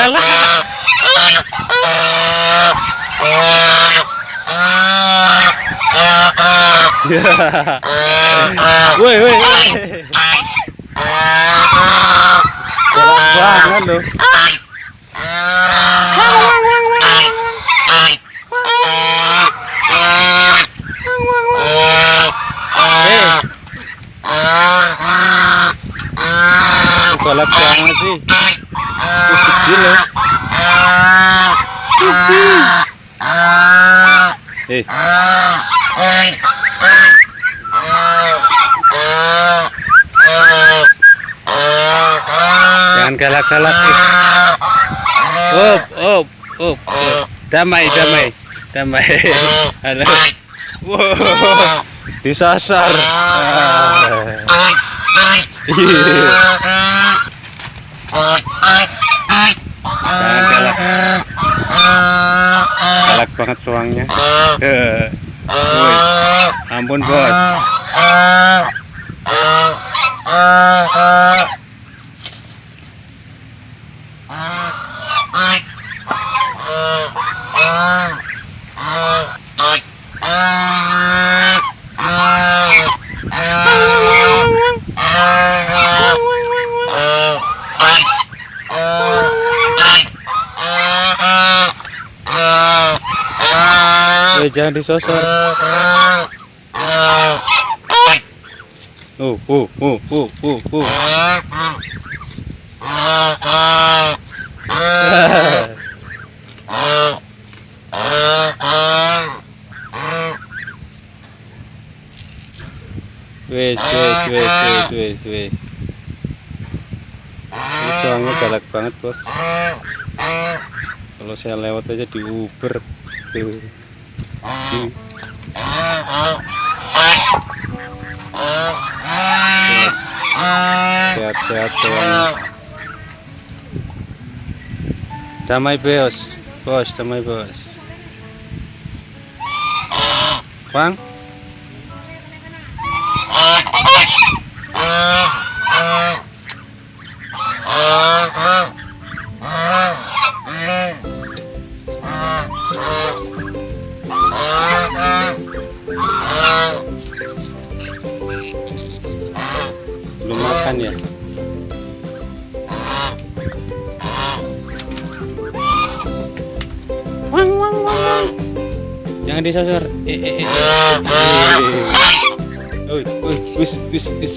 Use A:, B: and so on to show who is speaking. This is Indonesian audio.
A: galak woi woi woi. Galak banget loh galak banget sih. Terus kecil loh. Eh. Jangan galak-galak up up up up. damai damai damai. Halo. Wow disasar Ah. Jangan galak galak banget suangnya Eh. Woi, ampun bos Eh, jangan disosor. Uh uh uh uh uh uh wes wes wes wes wes wes. Ini soalnya galak banget bos. Kalau saya lewat aja di Uber tuh Hmm. sehat-sehat doang damai bos bos damai bos bang belum makan ya wang wang wang wang jangan disasar eh eh eh eh oi, wis, wis, wis.